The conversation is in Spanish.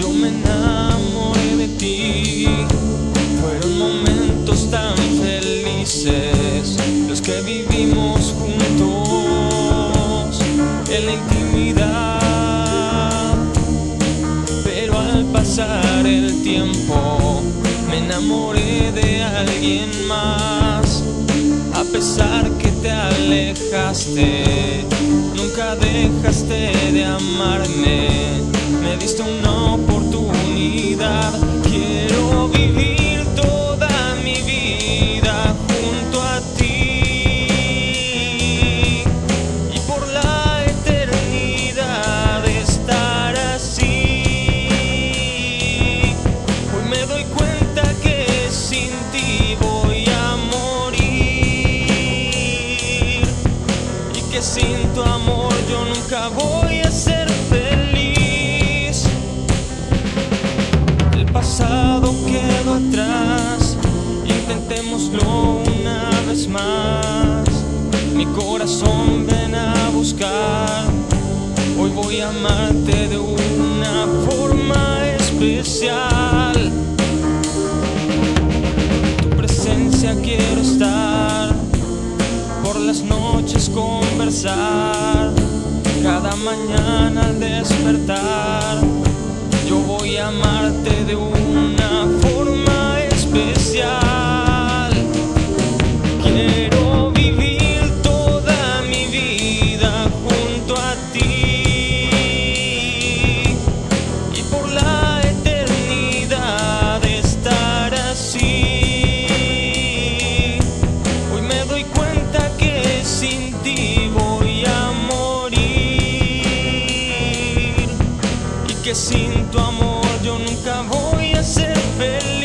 yo me enamoré de ti. Fueron momentos tan felices los que vivimos juntos en la intimidad. Pero al pasar el tiempo me enamoré de alguien más. A pesar que te alejaste, nunca dejaste de amarme. Me diste un no Mi corazón ven a buscar. Hoy voy a amarte de una forma especial. Tu presencia quiero estar. Por las noches conversar. Cada mañana al despertar. que sin tu amor yo nunca voy a ser feliz.